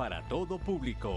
para todo público.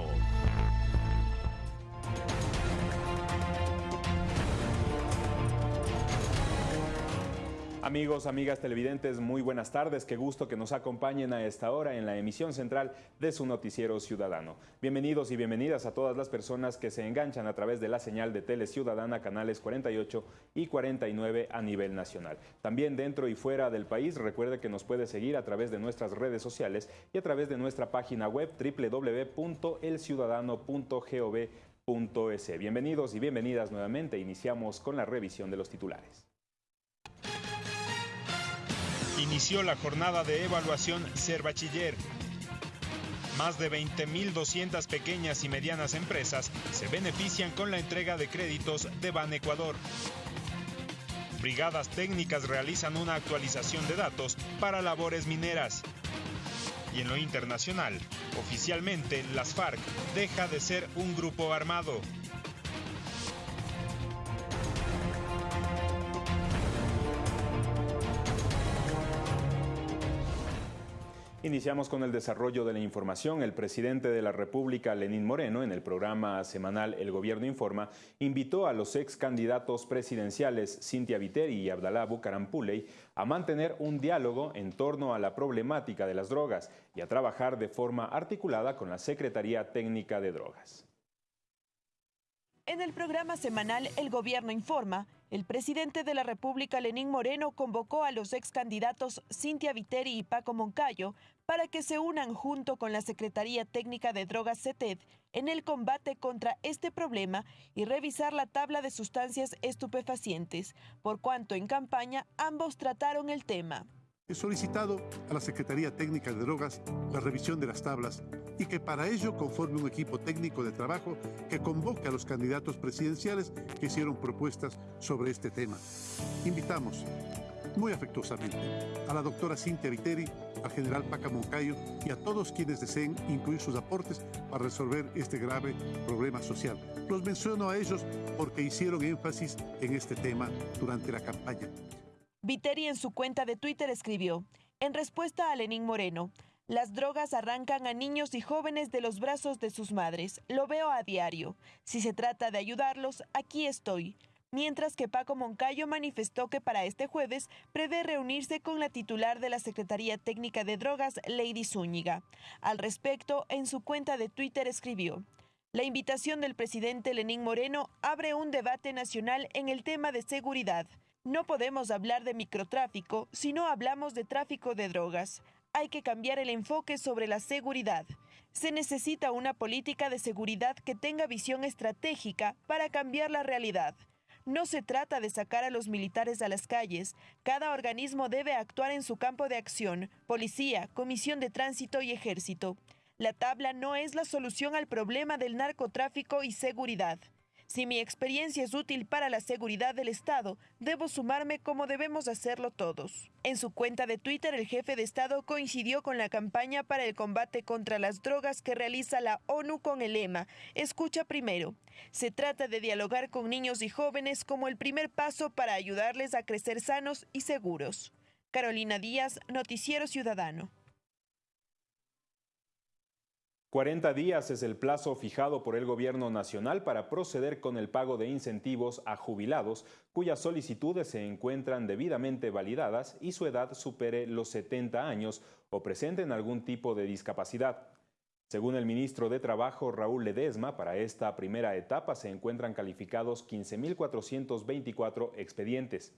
Amigos, amigas televidentes, muy buenas tardes. Qué gusto que nos acompañen a esta hora en la emisión central de su noticiero ciudadano. Bienvenidos y bienvenidas a todas las personas que se enganchan a través de la señal de Tele Ciudadana, canales 48 y 49 a nivel nacional. También dentro y fuera del país, recuerde que nos puede seguir a través de nuestras redes sociales y a través de nuestra página web www.elciudadano.gov.es. Bienvenidos y bienvenidas nuevamente. Iniciamos con la revisión de los titulares. Inició la jornada de evaluación Ser Bachiller. Más de 20.200 pequeñas y medianas empresas se benefician con la entrega de créditos de Ban Ecuador. Brigadas técnicas realizan una actualización de datos para labores mineras. Y en lo internacional, oficialmente las FARC deja de ser un grupo armado. Iniciamos con el desarrollo de la información. El presidente de la República, Lenín Moreno, en el programa semanal El Gobierno Informa, invitó a los ex candidatos presidenciales Cintia Viteri y Abdalá Bucarampuley a mantener un diálogo en torno a la problemática de las drogas y a trabajar de forma articulada con la Secretaría Técnica de Drogas. En el programa semanal El Gobierno Informa, el presidente de la República, Lenín Moreno, convocó a los ex candidatos Cintia Viteri y Paco Moncayo para que se unan junto con la Secretaría Técnica de Drogas CETED en el combate contra este problema y revisar la tabla de sustancias estupefacientes, por cuanto en campaña ambos trataron el tema. He solicitado a la Secretaría Técnica de Drogas la revisión de las tablas y que para ello conforme un equipo técnico de trabajo que convoque a los candidatos presidenciales que hicieron propuestas sobre este tema. Invitamos muy afectuosamente a la doctora Cintia Viteri, al general Paca Moncayo y a todos quienes deseen incluir sus aportes para resolver este grave problema social. Los menciono a ellos porque hicieron énfasis en este tema durante la campaña. Viteri en su cuenta de Twitter escribió, en respuesta a Lenín Moreno, las drogas arrancan a niños y jóvenes de los brazos de sus madres. Lo veo a diario. Si se trata de ayudarlos, aquí estoy. Mientras que Paco Moncayo manifestó que para este jueves prevé reunirse con la titular de la Secretaría Técnica de Drogas, Lady Zúñiga. Al respecto, en su cuenta de Twitter escribió, la invitación del presidente Lenín Moreno abre un debate nacional en el tema de seguridad. No podemos hablar de microtráfico si no hablamos de tráfico de drogas. Hay que cambiar el enfoque sobre la seguridad. Se necesita una política de seguridad que tenga visión estratégica para cambiar la realidad. No se trata de sacar a los militares a las calles. Cada organismo debe actuar en su campo de acción, policía, comisión de tránsito y ejército. La tabla no es la solución al problema del narcotráfico y seguridad. Si mi experiencia es útil para la seguridad del Estado, debo sumarme como debemos hacerlo todos. En su cuenta de Twitter, el jefe de Estado coincidió con la campaña para el combate contra las drogas que realiza la ONU con el lema Escucha primero. Se trata de dialogar con niños y jóvenes como el primer paso para ayudarles a crecer sanos y seguros. Carolina Díaz, Noticiero Ciudadano. 40 días es el plazo fijado por el Gobierno Nacional para proceder con el pago de incentivos a jubilados cuyas solicitudes se encuentran debidamente validadas y su edad supere los 70 años o presenten algún tipo de discapacidad. Según el ministro de Trabajo Raúl Ledesma, para esta primera etapa se encuentran calificados 15.424 expedientes.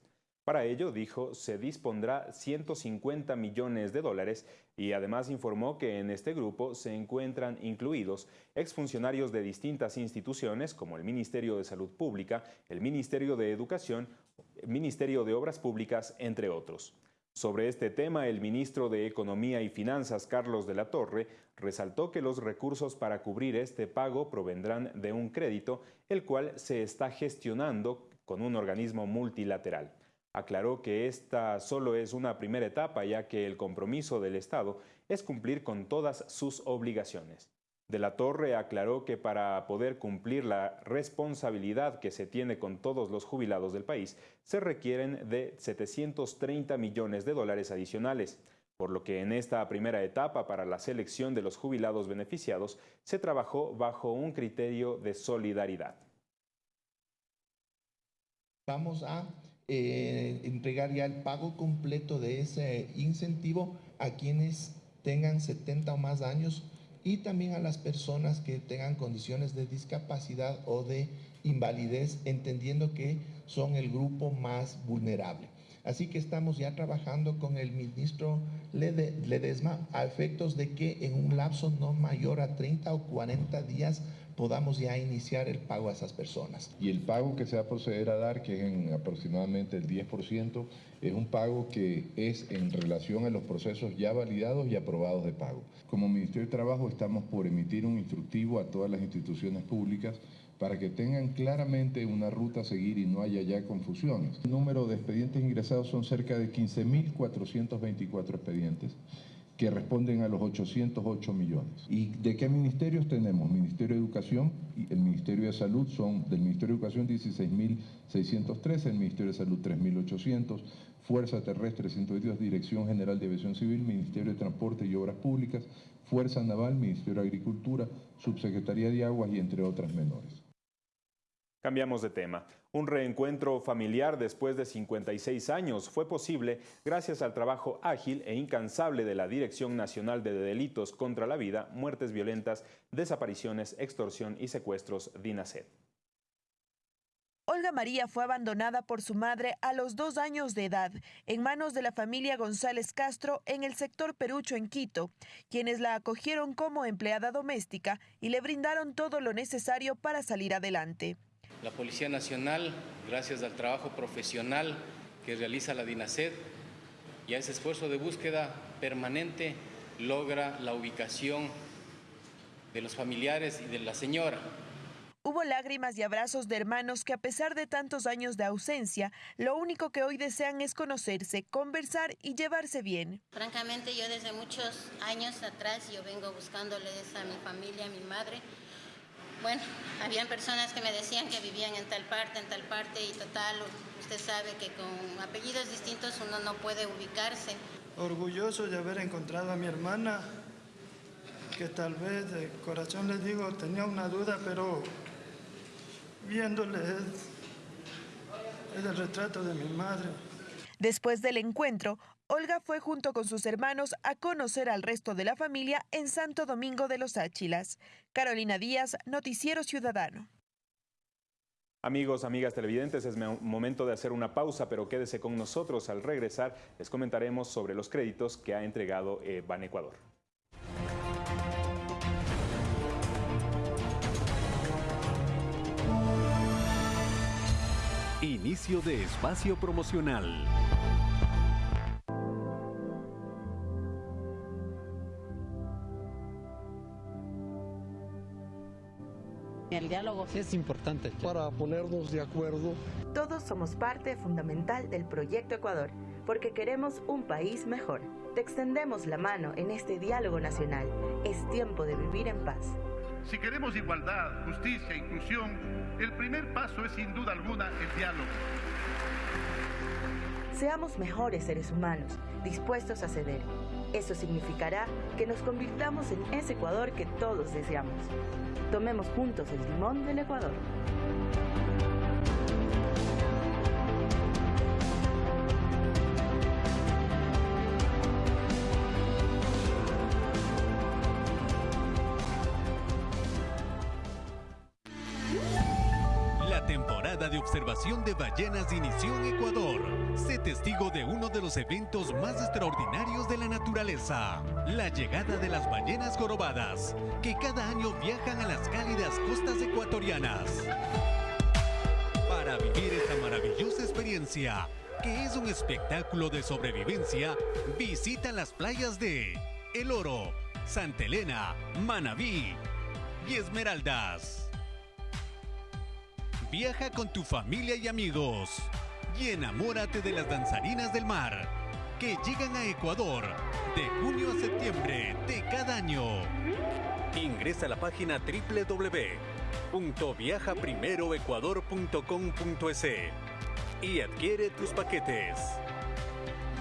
Para ello, dijo, se dispondrá 150 millones de dólares y además informó que en este grupo se encuentran incluidos exfuncionarios de distintas instituciones como el Ministerio de Salud Pública, el Ministerio de Educación, el Ministerio de Obras Públicas, entre otros. Sobre este tema, el ministro de Economía y Finanzas, Carlos de la Torre, resaltó que los recursos para cubrir este pago provendrán de un crédito, el cual se está gestionando con un organismo multilateral aclaró que esta solo es una primera etapa ya que el compromiso del Estado es cumplir con todas sus obligaciones. De la Torre aclaró que para poder cumplir la responsabilidad que se tiene con todos los jubilados del país, se requieren de 730 millones de dólares adicionales. por lo que en esta primera etapa para la selección de los jubilados beneficiados se trabajó bajo un criterio de solidaridad. Vamos a eh, entregar ya el pago completo de ese incentivo a quienes tengan 70 o más años y también a las personas que tengan condiciones de discapacidad o de invalidez, entendiendo que son el grupo más vulnerable. Así que estamos ya trabajando con el ministro Ledesma a efectos de que en un lapso no mayor a 30 o 40 días podamos ya iniciar el pago a esas personas. Y el pago que se va a proceder a dar, que es en aproximadamente el 10%, es un pago que es en relación a los procesos ya validados y aprobados de pago. Como Ministerio de Trabajo estamos por emitir un instructivo a todas las instituciones públicas para que tengan claramente una ruta a seguir y no haya ya confusiones. El número de expedientes ingresados son cerca de 15.424 expedientes que responden a los 808 millones. ¿Y de qué ministerios tenemos? Ministerio de Educación y el Ministerio de Salud son del Ministerio de Educación 16.613, el Ministerio de Salud 3.800, Fuerza Terrestre 122, Dirección General de Aviación Civil, Ministerio de Transporte y Obras Públicas, Fuerza Naval, Ministerio de Agricultura, Subsecretaría de Aguas y entre otras menores. Cambiamos de tema. Un reencuentro familiar después de 56 años fue posible gracias al trabajo ágil e incansable de la Dirección Nacional de Delitos contra la Vida, Muertes Violentas, Desapariciones, Extorsión y Secuestros, DINASED. Olga María fue abandonada por su madre a los dos años de edad en manos de la familia González Castro en el sector Perucho en Quito, quienes la acogieron como empleada doméstica y le brindaron todo lo necesario para salir adelante. La Policía Nacional, gracias al trabajo profesional que realiza la DINASED y a ese esfuerzo de búsqueda permanente, logra la ubicación de los familiares y de la señora. Hubo lágrimas y abrazos de hermanos que a pesar de tantos años de ausencia, lo único que hoy desean es conocerse, conversar y llevarse bien. Francamente, yo desde muchos años atrás yo vengo buscándoles a mi familia, a mi madre, bueno, habían personas que me decían que vivían en tal parte, en tal parte y total, usted sabe que con apellidos distintos uno no puede ubicarse. Orgulloso de haber encontrado a mi hermana, que tal vez de corazón les digo, tenía una duda, pero viéndole es, es el retrato de mi madre. Después del encuentro, Olga fue junto con sus hermanos a conocer al resto de la familia en Santo Domingo de los Áchilas. Carolina Díaz, Noticiero Ciudadano. Amigos, amigas televidentes, es momento de hacer una pausa, pero quédese con nosotros. Al regresar, les comentaremos sobre los créditos que ha entregado eh, Ban Ecuador. Inicio de espacio promocional. El diálogo es importante para ponernos de acuerdo. Todos somos parte fundamental del proyecto Ecuador, porque queremos un país mejor. Te extendemos la mano en este diálogo nacional. Es tiempo de vivir en paz. Si queremos igualdad, justicia e inclusión, el primer paso es sin duda alguna el diálogo. Seamos mejores seres humanos, dispuestos a ceder. Eso significará que nos convirtamos en ese Ecuador que todos deseamos. Tomemos juntos el timón del Ecuador. Observación de ballenas inició en Ecuador. Sé testigo de uno de los eventos más extraordinarios de la naturaleza, la llegada de las ballenas jorobadas, que cada año viajan a las cálidas costas ecuatorianas. Para vivir esta maravillosa experiencia, que es un espectáculo de sobrevivencia, visita las playas de El Oro, Santa Elena, Manabí y Esmeraldas. Viaja con tu familia y amigos y enamórate de las danzarinas del mar que llegan a Ecuador de junio a septiembre de cada año. Ingresa a la página www.viajaprimeroecuador.com.es y adquiere tus paquetes.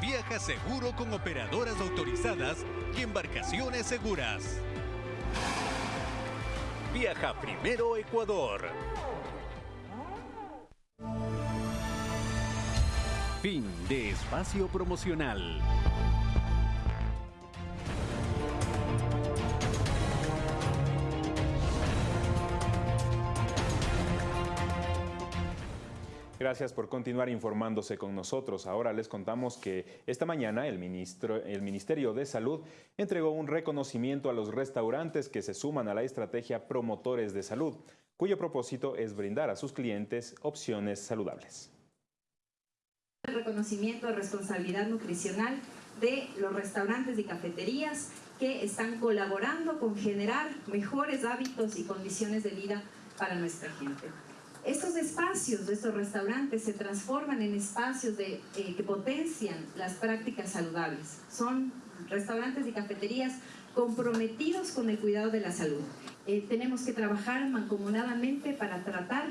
Viaja seguro con operadoras autorizadas y embarcaciones seguras. Viaja primero Ecuador. Fin de espacio promocional. Gracias por continuar informándose con nosotros. Ahora les contamos que esta mañana el, ministro, el Ministerio de Salud entregó un reconocimiento a los restaurantes que se suman a la estrategia Promotores de Salud, cuyo propósito es brindar a sus clientes opciones saludables. El reconocimiento de responsabilidad nutricional de los restaurantes y cafeterías que están colaborando con generar mejores hábitos y condiciones de vida para nuestra gente. Estos espacios estos restaurantes se transforman en espacios de, eh, que potencian las prácticas saludables. Son restaurantes y cafeterías comprometidos con el cuidado de la salud. Eh, tenemos que trabajar mancomunadamente para tratar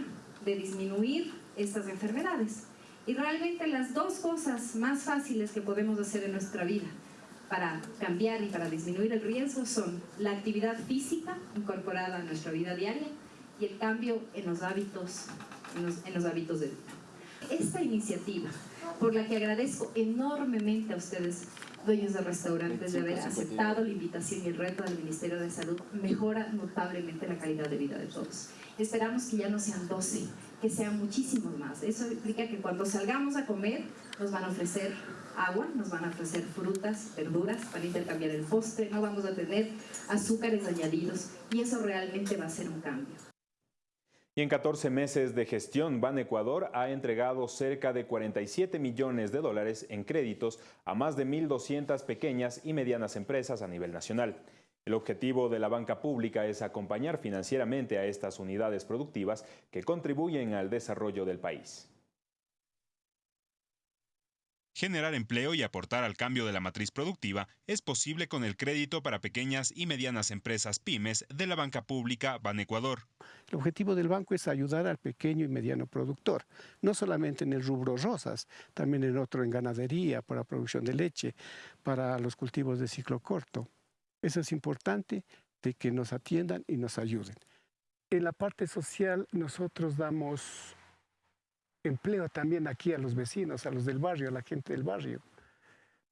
de disminuir estas enfermedades. Y realmente las dos cosas más fáciles que podemos hacer en nuestra vida para cambiar y para disminuir el riesgo son la actividad física incorporada a nuestra vida diaria y el cambio en los hábitos, en los, en los hábitos de vida. Esta iniciativa, por la que agradezco enormemente a ustedes, dueños de restaurantes, de haber aceptado la invitación y el reto del Ministerio de Salud, mejora notablemente la calidad de vida de todos. Esperamos que ya no sean 12, que sean muchísimos más. Eso implica que cuando salgamos a comer, nos van a ofrecer agua, nos van a ofrecer frutas, verduras para intercambiar el postre, no vamos a tener azúcares añadidos y eso realmente va a ser un cambio. Y en 14 meses de gestión, Ban Ecuador ha entregado cerca de 47 millones de dólares en créditos a más de 1.200 pequeñas y medianas empresas a nivel nacional. El objetivo de la banca pública es acompañar financieramente a estas unidades productivas que contribuyen al desarrollo del país. Generar empleo y aportar al cambio de la matriz productiva es posible con el crédito para pequeñas y medianas empresas pymes de la banca pública Ban Ecuador. El objetivo del banco es ayudar al pequeño y mediano productor, no solamente en el rubro rosas, también en otro en ganadería, para la producción de leche, para los cultivos de ciclo corto. Eso es importante de que nos atiendan y nos ayuden. En la parte social nosotros damos empleo también aquí a los vecinos, a los del barrio, a la gente del barrio,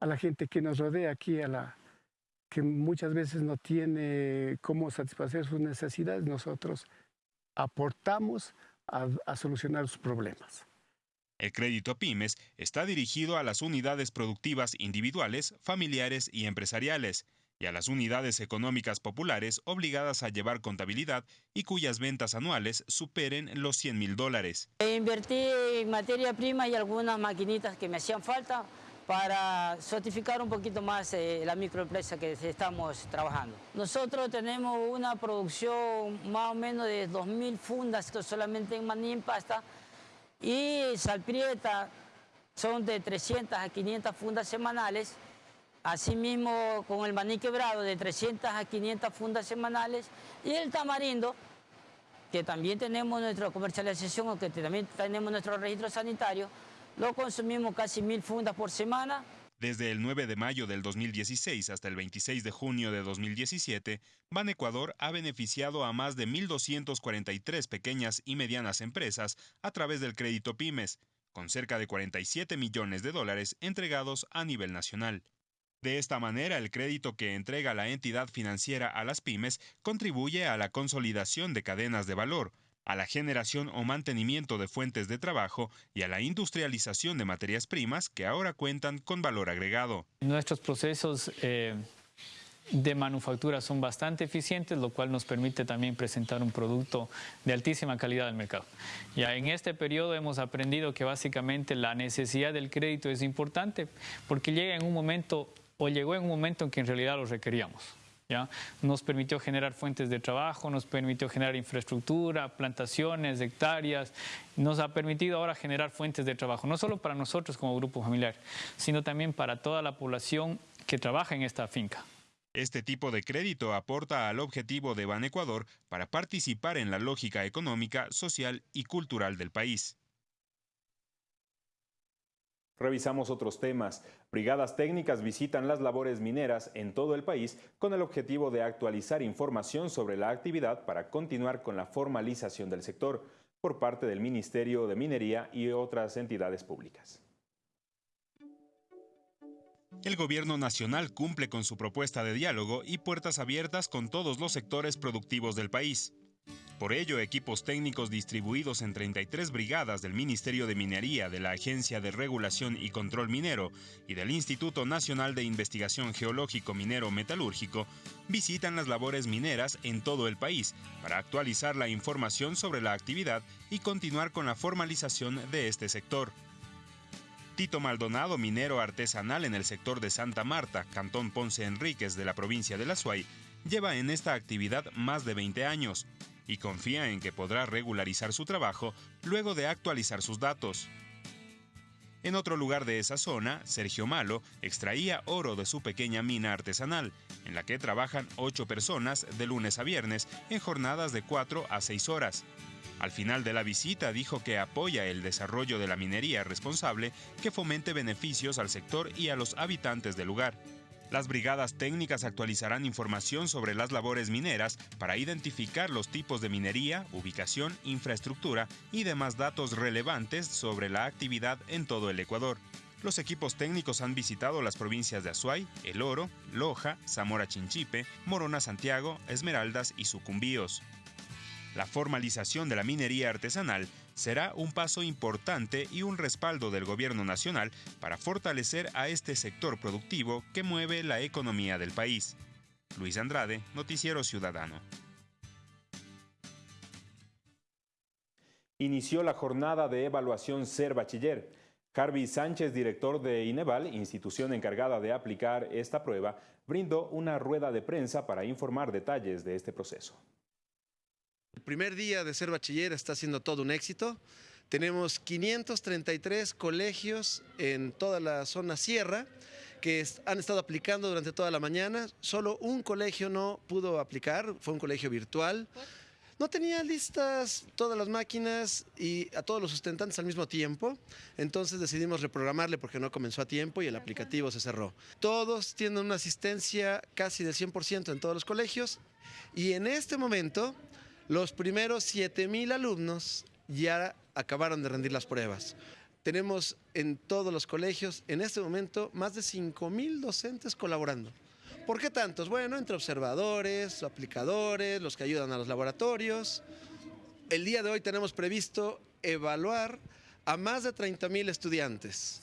a la gente que nos rodea aquí, a la que muchas veces no tiene cómo satisfacer sus necesidades, nosotros aportamos a, a solucionar sus problemas. El crédito a pymes está dirigido a las unidades productivas individuales, familiares y empresariales y a las unidades económicas populares obligadas a llevar contabilidad y cuyas ventas anuales superen los 100 mil dólares. Invertí en materia prima y algunas maquinitas que me hacían falta para certificar un poquito más eh, la microempresa que estamos trabajando. Nosotros tenemos una producción más o menos de 2.000 fundas, solamente en maní en pasta, y salprieta son de 300 a 500 fundas semanales, Asimismo, con el maní quebrado de 300 a 500 fundas semanales y el tamarindo, que también tenemos nuestra comercialización o que también tenemos nuestro registro sanitario, lo consumimos casi mil fundas por semana. Desde el 9 de mayo del 2016 hasta el 26 de junio de 2017, Ban Ecuador ha beneficiado a más de 1.243 pequeñas y medianas empresas a través del crédito pymes, con cerca de 47 millones de dólares entregados a nivel nacional. De esta manera, el crédito que entrega la entidad financiera a las pymes contribuye a la consolidación de cadenas de valor, a la generación o mantenimiento de fuentes de trabajo y a la industrialización de materias primas que ahora cuentan con valor agregado. Nuestros procesos eh, de manufactura son bastante eficientes, lo cual nos permite también presentar un producto de altísima calidad al mercado. Ya en este periodo hemos aprendido que básicamente la necesidad del crédito es importante porque llega en un momento o llegó en un momento en que en realidad lo requeríamos. ¿ya? Nos permitió generar fuentes de trabajo, nos permitió generar infraestructura, plantaciones, hectáreas, nos ha permitido ahora generar fuentes de trabajo, no solo para nosotros como grupo familiar, sino también para toda la población que trabaja en esta finca. Este tipo de crédito aporta al objetivo de Ban Ecuador para participar en la lógica económica, social y cultural del país. Revisamos otros temas. Brigadas técnicas visitan las labores mineras en todo el país con el objetivo de actualizar información sobre la actividad para continuar con la formalización del sector por parte del Ministerio de Minería y otras entidades públicas. El gobierno nacional cumple con su propuesta de diálogo y puertas abiertas con todos los sectores productivos del país. Por ello, equipos técnicos distribuidos en 33 brigadas del Ministerio de Minería, de la Agencia de Regulación y Control Minero y del Instituto Nacional de Investigación Geológico Minero Metalúrgico visitan las labores mineras en todo el país para actualizar la información sobre la actividad y continuar con la formalización de este sector. Tito Maldonado, minero artesanal en el sector de Santa Marta, Cantón Ponce Enríquez de la provincia de La Suay, lleva en esta actividad más de 20 años y confía en que podrá regularizar su trabajo luego de actualizar sus datos. En otro lugar de esa zona, Sergio Malo extraía oro de su pequeña mina artesanal, en la que trabajan ocho personas de lunes a viernes en jornadas de 4 a 6 horas. Al final de la visita dijo que apoya el desarrollo de la minería responsable que fomente beneficios al sector y a los habitantes del lugar. Las brigadas técnicas actualizarán información sobre las labores mineras para identificar los tipos de minería, ubicación, infraestructura y demás datos relevantes sobre la actividad en todo el Ecuador. Los equipos técnicos han visitado las provincias de Azuay, El Oro, Loja, Zamora Chinchipe, Morona Santiago, Esmeraldas y Sucumbíos. La formalización de la minería artesanal será un paso importante y un respaldo del gobierno nacional para fortalecer a este sector productivo que mueve la economía del país. Luis Andrade, Noticiero Ciudadano. Inició la jornada de evaluación Ser Bachiller. Harvey Sánchez, director de INEVAL, institución encargada de aplicar esta prueba, brindó una rueda de prensa para informar detalles de este proceso. El primer día de ser bachiller está siendo todo un éxito. Tenemos 533 colegios en toda la zona sierra que han estado aplicando durante toda la mañana. Solo un colegio no pudo aplicar, fue un colegio virtual. No tenía listas todas las máquinas y a todos los sustentantes al mismo tiempo, entonces decidimos reprogramarle porque no comenzó a tiempo y el aplicativo se cerró. Todos tienen una asistencia casi del 100% en todos los colegios y en este momento los primeros 7.000 alumnos ya acabaron de rendir las pruebas. Tenemos en todos los colegios, en este momento, más de 5.000 docentes colaborando. ¿Por qué tantos? Bueno, entre observadores, aplicadores, los que ayudan a los laboratorios. El día de hoy tenemos previsto evaluar a más de 30.000 estudiantes.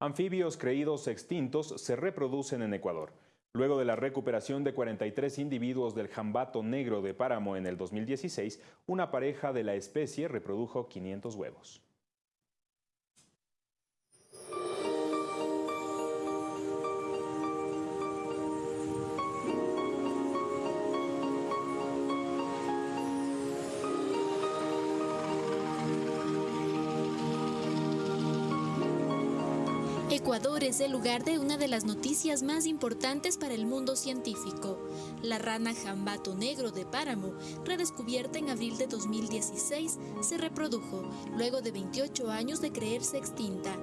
Anfibios creídos extintos se reproducen en Ecuador. Luego de la recuperación de 43 individuos del jambato negro de páramo en el 2016, una pareja de la especie reprodujo 500 huevos. Ecuador es el lugar de una de las noticias más importantes para el mundo científico. La rana jambato negro de páramo, redescubierta en abril de 2016, se reprodujo luego de 28 años de creerse extinta.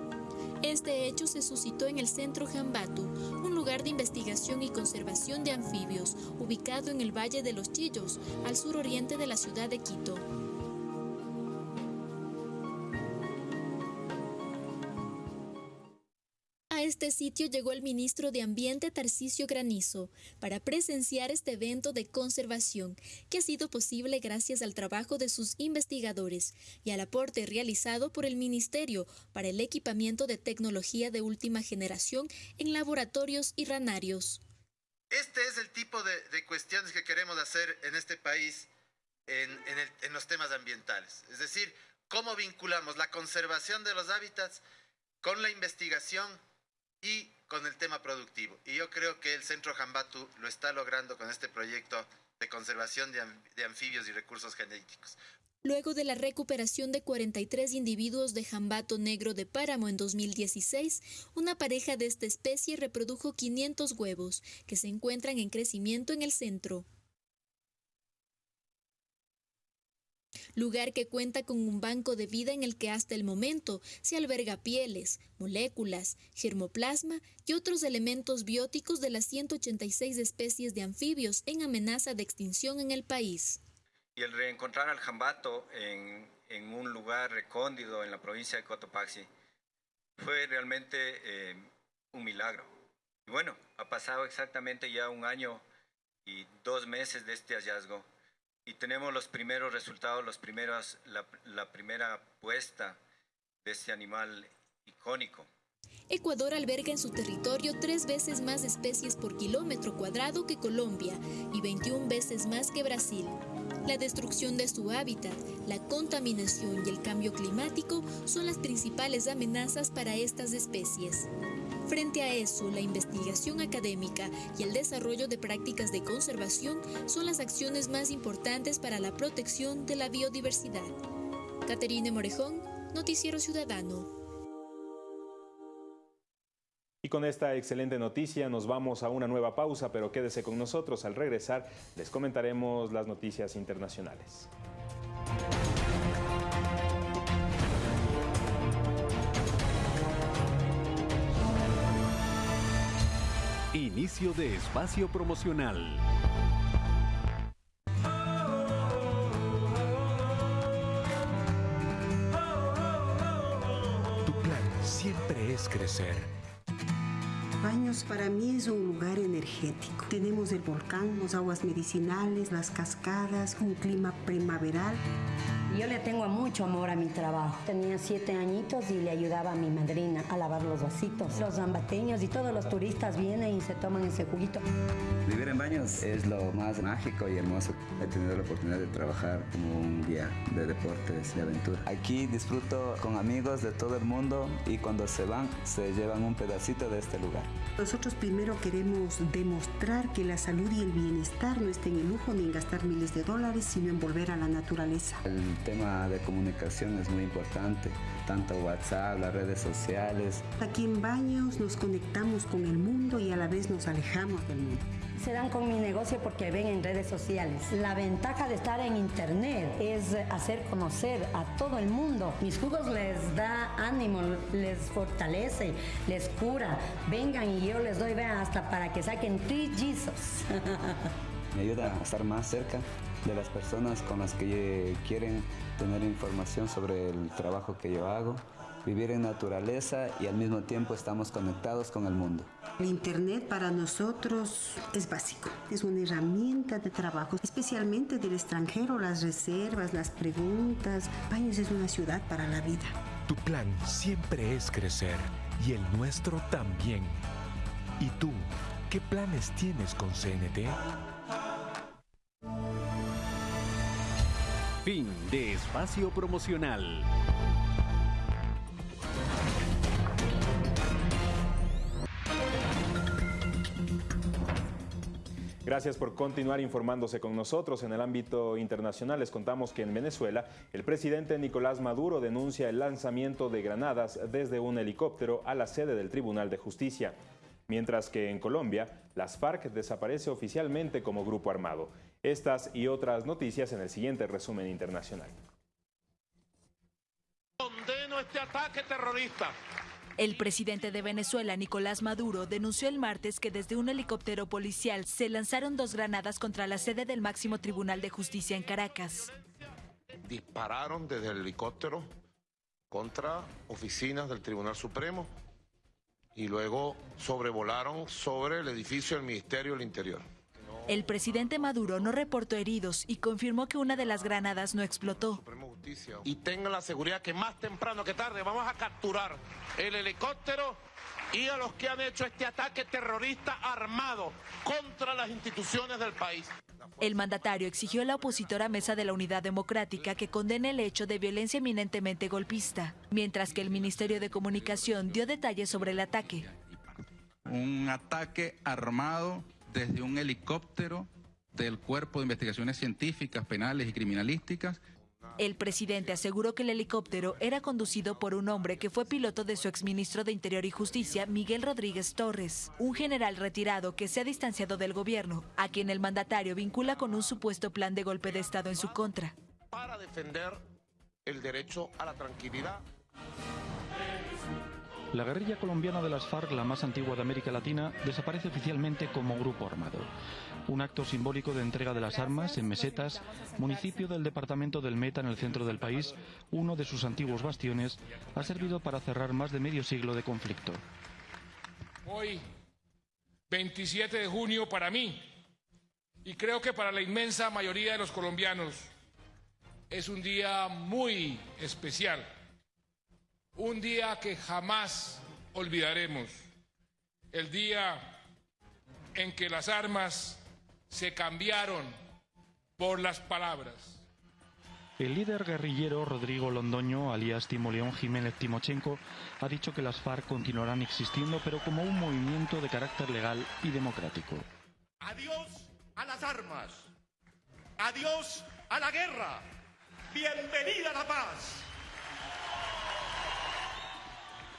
Este hecho se suscitó en el Centro Jambatu, un lugar de investigación y conservación de anfibios, ubicado en el Valle de los Chillos, al suroriente de la ciudad de Quito. Este sitio llegó el ministro de Ambiente Tarcisio Granizo para presenciar este evento de conservación que ha sido posible gracias al trabajo de sus investigadores y al aporte realizado por el Ministerio para el equipamiento de tecnología de última generación en laboratorios y ranarios. Este es el tipo de, cuestiones que queremos hacer en este país en, en los temas ambientales. Es decir, cómo vinculamos la conservación de los hábitats con la investigación y con el tema productivo. Y yo creo que el Centro Jambatu lo está logrando con este proyecto de conservación de, anfibios y recursos genéticos. Luego de la recuperación de 43 individuos de jambato negro de páramo en 2016, una pareja de esta especie reprodujo 500 huevos, que se encuentran en crecimiento en el centro. Lugar que cuenta con un banco de vida en el que hasta el momento se alberga pieles, moléculas, germoplasma y otros elementos bióticos de las 186 especies de anfibios en amenaza de extinción en el país. Y el reencontrar al jambato en, un lugar recóndido en la provincia de Cotopaxi fue realmente eh, un milagro. Y bueno, ha pasado exactamente ya un año y dos meses de este hallazgo y tenemos los primeros resultados, los primeros, la, la primera puesta de este animal icónico. Ecuador alberga en su territorio tres veces más especies por kilómetro cuadrado que Colombia y 21 veces más que Brasil. La destrucción de su hábitat, la contaminación y el cambio climático son las principales amenazas para estas especies. Frente a eso, la investigación académica y el desarrollo de prácticas de conservación son las acciones más importantes para la protección de la biodiversidad. Caterine Morejón, Noticiero Ciudadano. Y con esta excelente noticia nos vamos a una nueva pausa, pero quédese con nosotros. Al regresar les comentaremos las noticias internacionales. Inicio de espacio promocional. Tu plan siempre es crecer. Baños para mí es un lugar energético. Tenemos el volcán, las aguas medicinales, las cascadas, un clima primaveral. Yo le tengo mucho amor a mi trabajo. Tenía siete añitos y le ayudaba a mi madrina a lavar los vasitos. Los zambateños y todos los turistas vienen y se toman ese juguito. Vivir en baños es lo más mágico y hermoso. He tenido la oportunidad de trabajar como un guía de deportes, de aventura. Aquí disfruto con amigos de todo el mundo y cuando se van se llevan un pedacito de este lugar. Nosotros primero queremos demostrar que la salud y el bienestar no está en el lujo ni en gastar miles de dólares, sino en volver a la naturaleza. El tema de comunicación es muy importante, tanto WhatsApp, las redes sociales. Aquí en Baños nos conectamos con el mundo y a la vez nos alejamos del mundo. Se dan con mi negocio porque ven en redes sociales. La ventaja de estar en internet es hacer conocer a todo el mundo. Mis jugos les da ánimo, les fortalece, les cura. Vengan y yo les doy, vean, hasta para que saquen trillizos. Me ayuda a estar más cerca de las personas con las que quieren tener información sobre el trabajo que yo hago, vivir en naturaleza y al mismo tiempo estamos conectados con el mundo. El Internet para nosotros es básico, es una herramienta de trabajo, especialmente del extranjero, las reservas, las preguntas. Baños es una ciudad para la vida. Tu plan siempre es crecer y el nuestro también. ¿Y tú, qué planes tienes con CNT? Fin de espacio promocional. Gracias por continuar informándose con nosotros. En el ámbito internacional les contamos que en Venezuela el presidente Nicolás Maduro denuncia el lanzamiento de granadas desde un helicóptero a la sede del Tribunal de Justicia. Mientras que en Colombia, las FARC desaparece oficialmente como grupo armado. Estas y otras noticias en el siguiente resumen internacional. Condeno este ataque terrorista. El presidente de Venezuela, Nicolás Maduro, denunció el martes que desde un helicóptero policial se lanzaron dos granadas contra la sede del máximo Tribunal de Justicia en Caracas. Dispararon desde el helicóptero contra oficinas del Tribunal Supremo y luego sobrevolaron sobre el edificio del Ministerio del Interior. El presidente Maduro no reportó heridos y confirmó que una de las granadas no explotó. Y tengan la seguridad que más temprano que tarde vamos a capturar el helicóptero y a los que han hecho este ataque terrorista armado contra las instituciones del país. El mandatario exigió a la opositora Mesa de la Unidad Democrática que condene el hecho de violencia eminentemente golpista, mientras que el Ministerio de Comunicación dio detalles sobre el ataque. Un ataque armado desde un helicóptero del Cuerpo de Investigaciones Científicas, Penales y Criminalísticas. El presidente aseguró que el helicóptero era conducido por un hombre que fue piloto de su exministro de Interior y Justicia, Miguel Rodríguez Torres, un general retirado que se ha distanciado del gobierno, a quien el mandatario vincula con un supuesto plan de golpe de Estado en su contra. para defender el derecho a la tranquilidad. La guerrilla colombiana de las FARC, la más antigua de América Latina, desaparece oficialmente como grupo armado. Un acto simbólico de entrega de las armas en Mesetas, municipio del departamento del Meta en el centro del país, uno de sus antiguos bastiones, ha servido para cerrar más de medio siglo de conflicto. Hoy, 27 de junio, para mí, y creo que para la inmensa mayoría de los colombianos, es un día muy especial un día que jamás olvidaremos, el día en que las armas se cambiaron por las palabras. El líder guerrillero Rodrigo Londoño, alias Timoleón Jiménez Timochenko, ha dicho que las FARC continuarán existiendo, pero como un movimiento de carácter legal y democrático. Adiós a las armas. Adiós a la guerra. Bienvenida a la paz.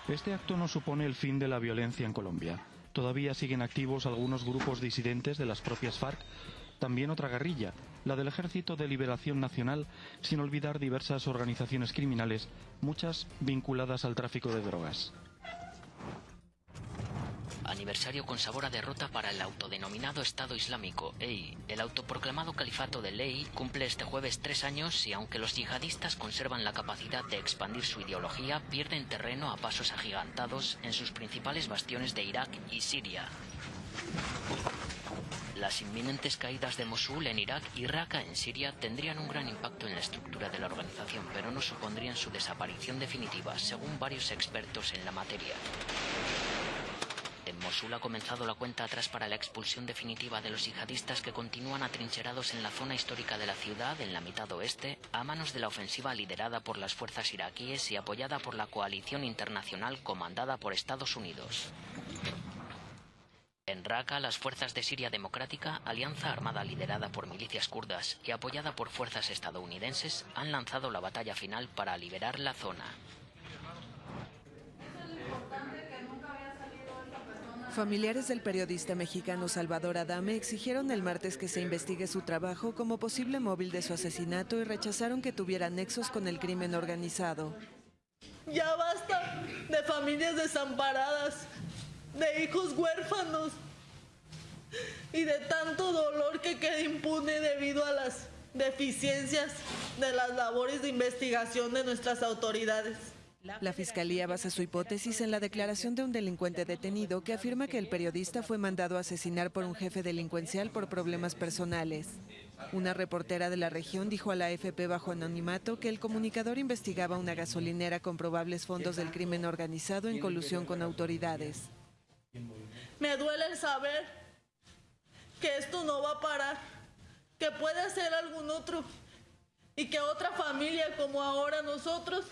Este acto no supone el fin de la violencia en Colombia. Todavía siguen activos algunos grupos disidentes de las propias FARC, también otra guerrilla, la del Ejército de Liberación Nacional, sin olvidar diversas organizaciones criminales, muchas vinculadas al tráfico de drogas aniversario con sabor a derrota para el autodenominado Estado Islámico, EI. El autoproclamado Califato de Ley cumple este jueves tres años y aunque los yihadistas conservan la capacidad de expandir su ideología, pierden terreno a pasos agigantados en sus principales bastiones de Irak y Siria. Las inminentes caídas de Mosul en Irak y Raqqa en Siria tendrían un gran impacto en la estructura de la organización, pero no supondrían su desaparición definitiva, según varios expertos en la materia. Mosul ha comenzado la cuenta atrás para la expulsión definitiva de los yihadistas que continúan atrincherados en la zona histórica de la ciudad, en la mitad oeste, a manos de la ofensiva liderada por las fuerzas iraquíes y apoyada por la coalición internacional comandada por Estados Unidos. En Raqqa, las fuerzas de Siria Democrática, alianza armada liderada por milicias kurdas y apoyada por fuerzas estadounidenses, han lanzado la batalla final para liberar la zona. Familiares del periodista mexicano Salvador Adame exigieron el martes que se investigue su trabajo como posible móvil de su asesinato y rechazaron que tuviera nexos con el crimen organizado. Ya basta de familias desamparadas, de hijos huérfanos y de tanto dolor que queda impune debido a las deficiencias de las labores de investigación de nuestras autoridades. La fiscalía basa su hipótesis en la declaración de un delincuente detenido que afirma que el periodista fue mandado a asesinar por un jefe delincuencial por problemas personales. Una reportera de la región dijo a la AFP bajo anonimato que el comunicador investigaba una gasolinera con probables fondos del crimen organizado en colusión con autoridades. Me duele el saber que esto no va a parar, que puede ser algún otro y que otra familia como ahora nosotros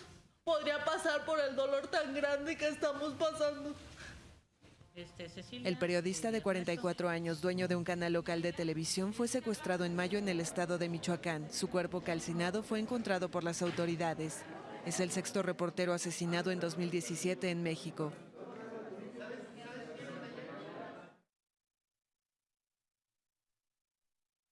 podría pasar por el dolor tan grande que estamos pasando. Este, el periodista de 44 años, dueño de un canal local de televisión, fue secuestrado en mayo en el estado de Michoacán. Su cuerpo calcinado fue encontrado por las autoridades. Es el sexto reportero asesinado en 2017 en México.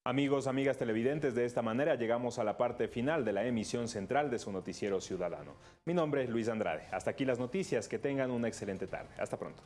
Amigos, amigas televidentes, de esta manera llegamos a la parte final de la emisión central de su noticiero ciudadano. Mi nombre es Luis Andrade. Hasta aquí las noticias. Que tengan una excelente tarde. Hasta pronto.